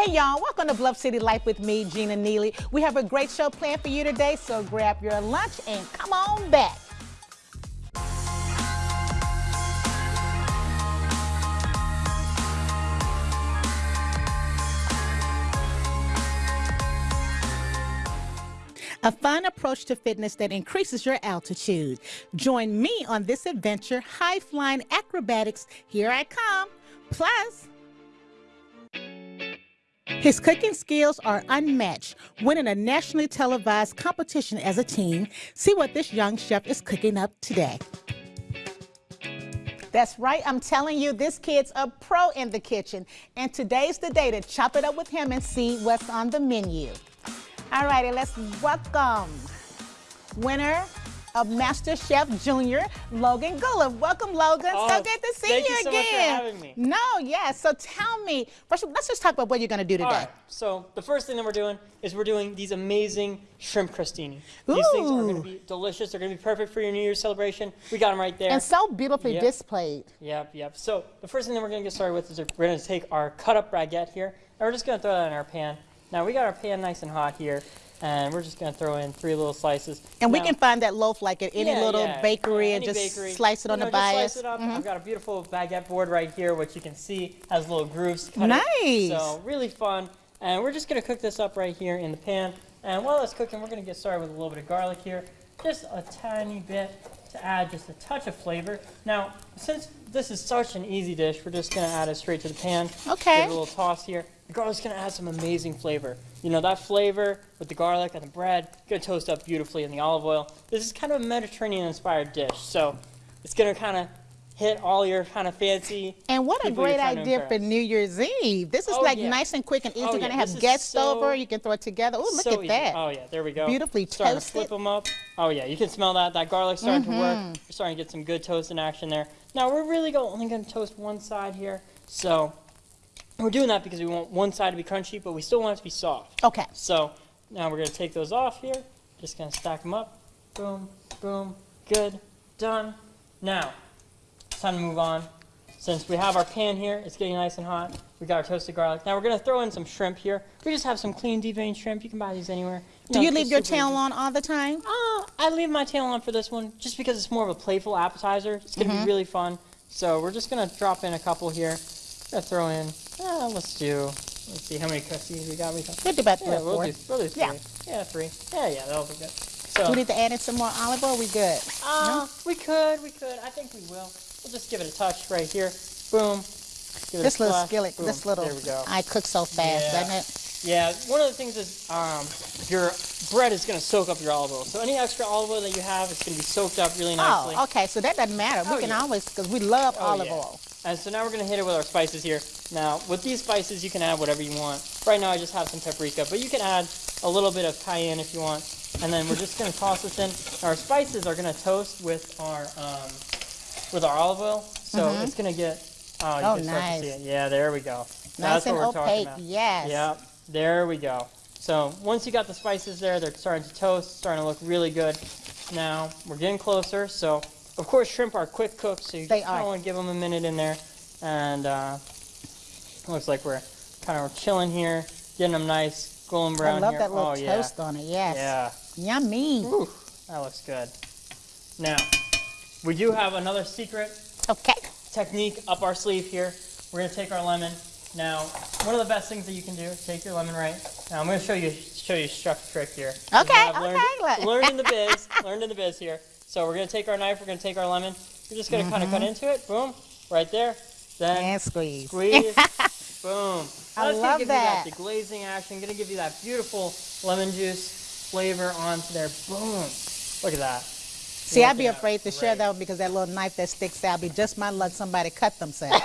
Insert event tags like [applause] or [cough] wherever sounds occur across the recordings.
Hey y'all, welcome to Bluff City Life with me, Gina Neely. We have a great show planned for you today, so grab your lunch and come on back. a fun approach to fitness that increases your altitude. Join me on this adventure, high flying acrobatics. Here I come. Plus, his cooking skills are unmatched, winning a nationally televised competition as a teen. See what this young chef is cooking up today. That's right, I'm telling you, this kid's a pro in the kitchen. And today's the day to chop it up with him and see what's on the menu. All righty, let's welcome winner of MasterChef Junior, Logan Guleff. Welcome, Logan. Oh, so good to see thank you, you so again. Much for having me. No, yeah. So tell me, first, let's just talk about what you're going to do today. All right. So the first thing that we're doing is we're doing these amazing shrimp crostini. Ooh. These things are going to be delicious. They're going to be perfect for your New Year's celebration. We got them right there. And so beautifully yep. displayed. Yep, yep. So the first thing that we're going to get started with is we're going to take our cut up baguette here, and we're just going to throw that in our pan. Now we got our pan nice and hot here and we're just going to throw in three little slices. And now, we can find that loaf like at any yeah, little yeah, bakery and just bakery. slice it you on know, the bias. Slice it up. Mm -hmm. I've got a beautiful baguette board right here, which you can see has little grooves cut Nice. It. So really fun. And we're just going to cook this up right here in the pan. And while it's cooking, we're going to get started with a little bit of garlic here. Just a tiny bit to add just a touch of flavor. Now, since this is such an easy dish, we're just going to add it straight to the pan. Okay. Give it a little toss here. The garlic's to add some amazing flavor. You know, that flavor with the garlic and the bread, to toast up beautifully in the olive oil. This is kind of a Mediterranean-inspired dish, so it's going to kind of hit all your kind of fancy. And what a great idea for New Year's Eve. This is oh, like yeah. nice and quick and easy. Oh, You're yeah. going to have this guests so, over. You can throw it together. Oh, look so at easy. that. Oh, yeah. There we go. Beautifully starting toasted. to flip them up. Oh, yeah. You can smell that. That garlic's starting mm -hmm. to work. You're starting to get some good toast in action there. Now, we're really only going to toast one side here. So we're doing that because we want one side to be crunchy, but we still want it to be soft. Okay. So now we're going to take those off here. Just going to stack them up. Boom, boom, good, done. Now, it's time to move on. Since we have our pan here, it's getting nice and hot. We got our toasted garlic. Now we're going to throw in some shrimp here. We just have some clean deveined shrimp. You can buy these anywhere. You Do know, you leave your tail easy. on all the time? Uh, I leave my tail on for this one just because it's more of a playful appetizer. It's going to mm -hmm. be really fun. So we're just going to drop in a couple here. Gonna throw in, uh, let's do, let's see how many custies we got. We got we'll do about three yeah, we'll do, we'll do three. Yeah. yeah, three. Yeah, yeah, that'll be good. So, do we need to add in some more olive oil? We good? Uh, no? We could, we could. I think we will. We'll just give it a touch right here. Boom. this little skillet, Boom. this little, there we go. I cook so fast, yeah. doesn't it? Yeah, one of the things is um, your bread is going to soak up your olive oil. So any extra olive oil that you have is going to be soaked up really nicely. Oh, okay. So that doesn't matter. We oh, can yeah. always, because we love oh, olive yeah. oil. And so now we're going to hit it with our spices here. Now, with these spices, you can add whatever you want. Right now, I just have some paprika, but you can add a little bit of cayenne if you want. And then we're just going to toss this in. Our spices are going to toast with our um, with our olive oil, so mm -hmm. it's going to get. Oh, you oh, can start nice. to see it. Yeah, there we go. Nice That's and what we're opaque. talking about. Yes. Yep. There we go. So once you got the spices there, they're starting to toast, starting to look really good. Now we're getting closer. So of course, shrimp are quick cooks, so you they kind of want to give them a minute in there. And uh, looks like we're kind of chilling here, getting them nice golden brown I love here. that little oh, toast yeah. on it. Yes. Yeah. Yummy. Ooh, that looks good. Now, we do have another secret okay. technique up our sleeve here. We're going to take our lemon. Now, one of the best things that you can do, take your lemon right. Now, I'm going to show you show you a trick here. Okay, learned, okay. learned in the [laughs] biz, learned in the biz here. So we're going to take our knife, we're going to take our lemon. We're just going to mm -hmm. kind of cut into it. Boom, right there. Then and squeeze. Squeeze. [laughs] boom. I That's love give that. You that deglazing action. Going to give you that beautiful lemon juice flavor onto there. Boom. Look at that. See, I'd be afraid to share that one because that little knife that sticks out. Be just my luck somebody cut themselves.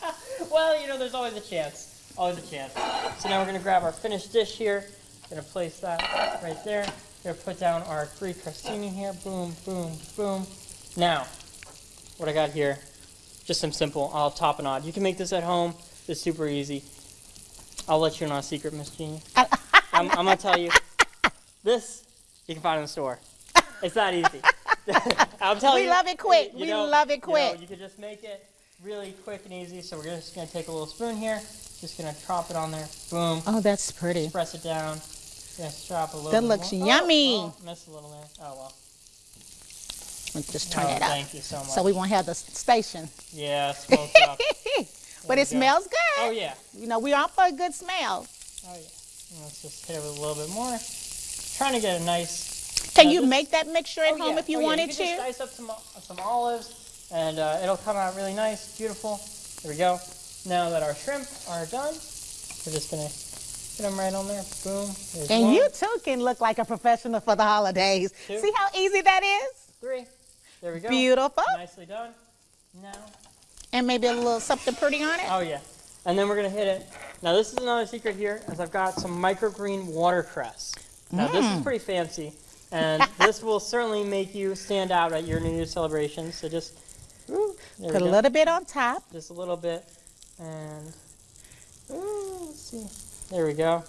[laughs] well, you know, there's always a chance. Always a chance. So now we're going to grab our finished dish here. Going to place that right there. Going to put down our three crostini here. Boom, boom, boom. Now, what I got here, just some simple olive tapenade. You can make this at home. It's super easy. I'll let you in on a secret, Miss Jeannie. [laughs] I'm, I'm going to tell you. This, you can find in the store. It's that easy. [laughs] I'm telling we you. We love it quick. You we know, love it quick. You, know, you can just make it really quick and easy. So we're just going to take a little spoon here, Just gonna drop it on there. Boom. Oh, that's pretty. Press it down. Gonna drop a little. That looks more. yummy. Oh, oh, missed a little there. Oh well. Let's just turn Oh, it up. Thank you so much. So we won't have the station. yeah, smoked [laughs] up. but it go. smells good. Oh yeah. You know, we're out for a good smell. Oh yeah. Let's just hit it with a little bit more. Trying to get a nice. Can Now you this- make that mixture at Oh, home yeah. if you Oh, yeah. wanted you can to? Just dice up some some olives, and uh, it'll come out really nice, beautiful. There we go. Now that our shrimp are done, we're just gonna get them right on there. Boom. There's And one, you too can look like a professional for the holidays. Two. See how easy that is? three. There we go. Beautiful. Nicely done. Now. And maybe a little something pretty on it. Oh yeah. And then we're gonna hit it. Now this is another secret here, as I've got some microgreen watercress. Now this Mm. is pretty fancy, and [laughs] this will certainly make you stand out at your New Year's celebration. So just ooh, Put a little bit on top. just a little bit, and ooh, let's see. There we go.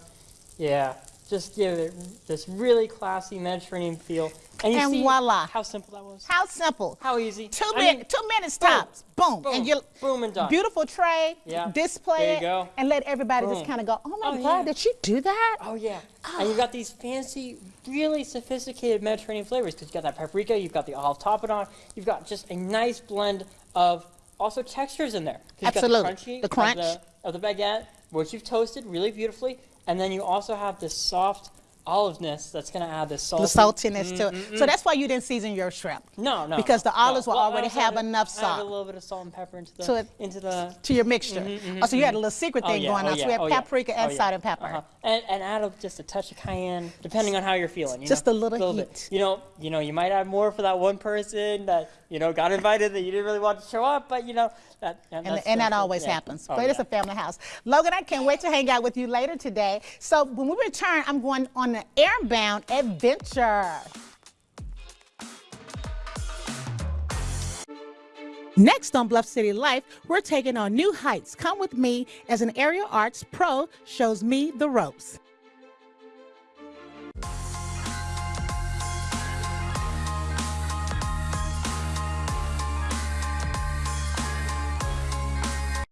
Yeah, just give it this really classy Mediterranean feel. And you And see voila. how simple that was. How simple. How easy. Two, min- mean, two minutes boom, tops. Boom. boom, And you boom and done. beautiful tray. Yeah. Display There you it. go. And let everybody just kind of go, oh my Oh, God, yeah. did you do that? Oh yeah, ah. and you've got these fancy, really sophisticated Mediterranean flavors because you've got that paprika, you've got the olive tapenade, you've got just a nice blend of also textures in there. Absolutely. got the, crunchy The crunch. of the, of the baguette, which you've toasted really beautifully, and then you also have this soft oliveness that's going to add this salt. The saltiness to it. Mm, mm, so mm. that's why you didn't season your shrimp. No, no. Because the no. olives will Well, already have enough salt. salt. a little bit of salt and pepper into the To it- into the To your mixture. Mm-hmm, mm-hmm, oh, so you had mm-hmm. a little secret Oh, thing yeah, going oh, on. So yeah, we had oh, yeah, paprika oh, and oh, yeah. salt and pepper. Uh-huh. And, and add a, just a touch of cayenne, depending on how you're feeling. You Just know? a little bit. heat. You know, you know, you might add more for that one person that you know got invited that you didn't really want to show up, but you know that. And, And, and that always happens. Oh, but it's a family house. Logan, I can't wait to hang out with you later today. So when we return, I'm going on an airbound adventure. Next on Bluff City Life, we're taking on new heights. Come with me as an aerial arts pro shows me the ropes.